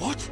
What?